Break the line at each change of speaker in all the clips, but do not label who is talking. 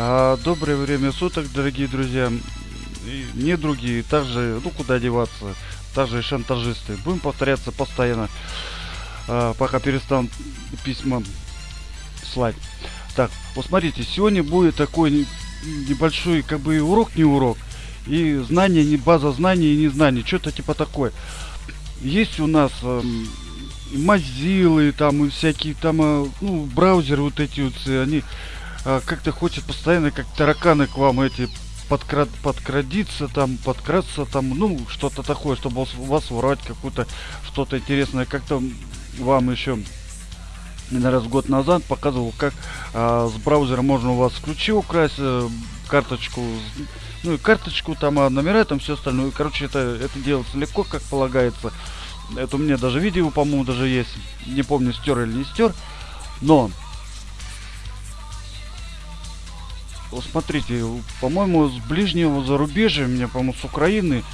А, доброе время суток, дорогие друзья. Не другие, также, ну куда деваться, также шантажисты. Будем повторяться постоянно, а, пока перестанут письма слать. Так, вот смотрите, сегодня будет такой небольшой, как бы урок, не урок. И знание, не база знаний и не знаний, что-то типа такое. Есть у нас э, Mozilla, там и всякие там, э, ну, браузеры вот эти вот, они э, как-то хотят постоянно, как тараканы к вам эти подкрад, подкрадиться, там, подкраться, там, ну, что-то такое, чтобы вас, вас воровать какую-то, что-то интересное. Как-то вам еще наверное, год назад показывал, как а, с браузера можно у вас ключи украсть, э, карточку, ну и карточку, там, а номера, там все остальное. Короче, это, это делается легко, как полагается. Это у меня даже видео, по-моему, даже есть. Не помню, стер или не стер. Но смотрите, по-моему, с ближнего зарубежья, мне, по-моему, с Украины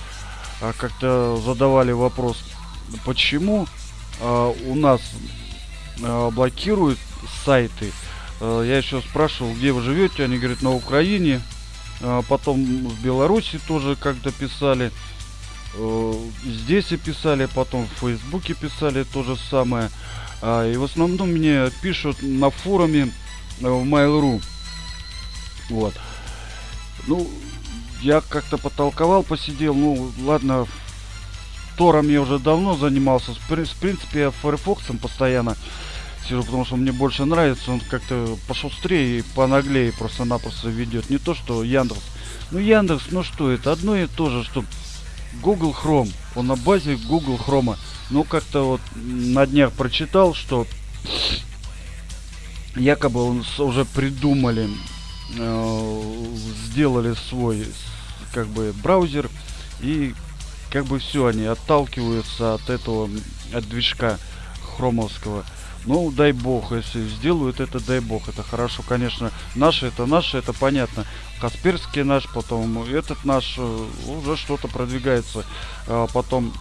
а, как-то задавали вопрос, почему а, у нас а, блокируют сайты. Я еще спрашивал, где вы живете, они говорят, на Украине. Потом в Беларуси тоже как-то писали. Здесь и писали, потом в Фейсбуке писали то же самое. И в основном мне пишут на форуме в Mail.ru. Вот. Ну, я как-то потолковал, посидел. Ну, ладно, Тором я уже давно занимался. В принципе, я Firefox постоянно сижу, потому что мне больше нравится. Он как-то пошустрее и понаглее просто-напросто ведет. Не то, что Яндекс. Ну, Яндекс, ну что это? Одно и то же, что Google Chrome. Он на базе Google Chrome. Ну, как-то вот на днях прочитал, что якобы он уже придумали сделали свой как бы браузер и как бы все они отталкиваются от этого от движка хромовского. Ну дай бог если сделают это дай бог это хорошо. Конечно наши это наши это понятно. Касперский наш потом этот наш э, уже что-то продвигается. А потом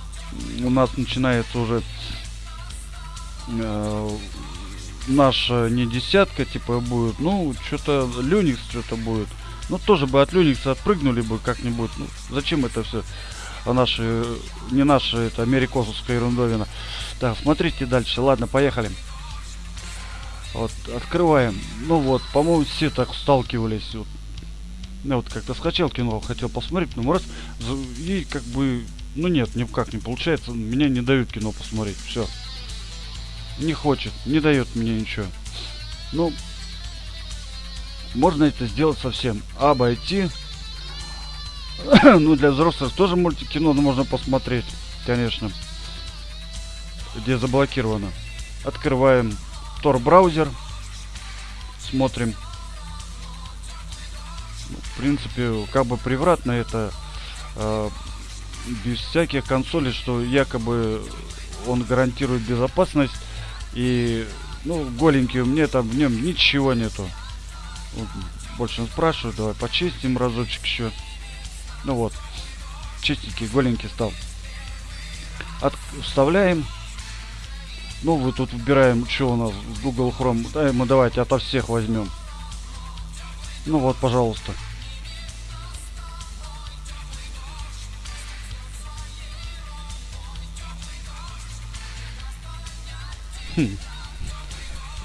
у нас начинается уже э, наша не десятка, типа, будет. Ну, что-то Linux что-то будет. Ну, тоже бы от Linux отпрыгнули бы как-нибудь. Ну, зачем это все? А наши, не наши, это америкосовская ерундовина. Так, смотрите дальше. Ладно, поехали. Вот, открываем. Ну вот, по-моему, все так сталкивались. Вот. Я вот как-то скачал кино, хотел посмотреть, но раз, и как бы, ну нет, никак не получается. Меня не дают кино посмотреть. Все не хочет, не дает мне ничего. Ну, можно это сделать совсем. Обойти. ну, для взрослых тоже мультикино можно посмотреть, конечно. Где заблокировано. Открываем Tor браузер. Смотрим. Ну, в принципе, как бы превратно это э, без всяких консолей, что якобы он гарантирует безопасность и, ну, голенький у меня там в нем ничего нету. Больше он спрашивает, давай почистим разочек еще. Ну вот, чистенький, голенький стал. От, вставляем. Ну, вы тут выбираем, что у нас Google Chrome. Да, мы давайте ото всех возьмем. Ну вот, пожалуйста.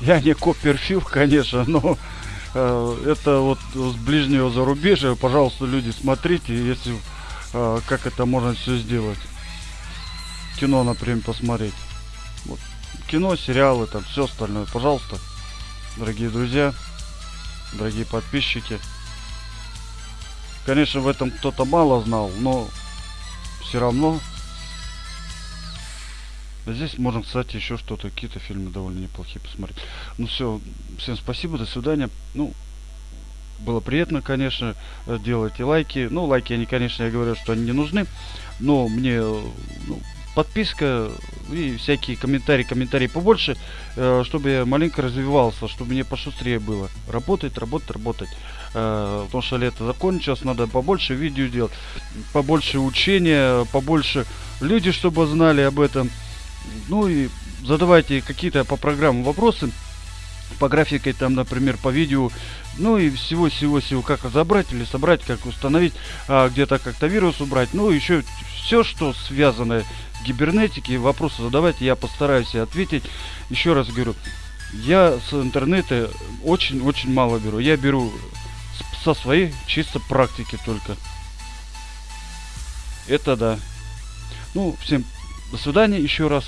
Я не Копперфилд, конечно, но э, это вот с ближнего зарубежья. Пожалуйста, люди, смотрите, если э, как это можно все сделать. Кино, например, посмотреть. Вот. Кино, сериалы, там все остальное. Пожалуйста, дорогие друзья, дорогие подписчики. Конечно, в этом кто-то мало знал, но все равно Здесь можно, кстати, еще что-то, какие-то фильмы довольно неплохие посмотреть. Ну все, всем спасибо, до свидания. Ну, было приятно, конечно, делайте лайки. Ну, лайки они, конечно, я говорю, что они не нужны. Но мне ну, подписка и всякие комментарии, комментарии побольше, э, чтобы я маленько развивался, чтобы мне пошустрее было. Работать, работать, работать. Э, потому что лето закончилось, надо побольше видео делать, побольше учения, побольше люди, чтобы знали об этом. Ну и задавайте какие-то по программам вопросы. по графике, там, например, по видео, ну и всего-всего-всего, как разобрать или собрать, как установить, а, где-то как-то вирус убрать, ну еще все, что связано с гибернетикой, вопросы задавать, я постараюсь ответить. Еще раз говорю, я с интернета очень-очень мало беру, я беру со своей чисто практики только. Это да. Ну, всем до свидания еще раз.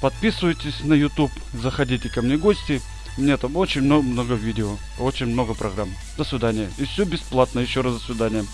Подписывайтесь на YouTube, заходите ко мне в гости. У меня там очень много, много видео, очень много программ. До свидания. И все бесплатно. Еще раз до свидания.